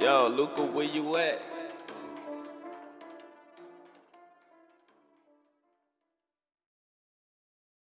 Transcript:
Yo, Luca, where you at?